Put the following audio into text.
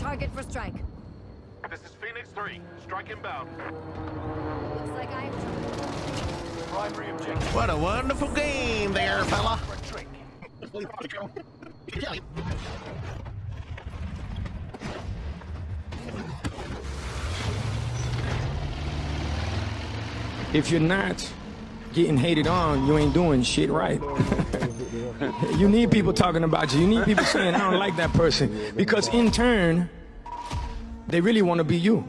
target for strike. This is Phoenix 3. Strike inbound. Looks like I have Primary objective. What a wonderful game there, fella. For a drink. If you're not getting hated on, you ain't doing shit right. you need people talking about you. You need people saying, I don't like that person. Because in turn, they really want to be you.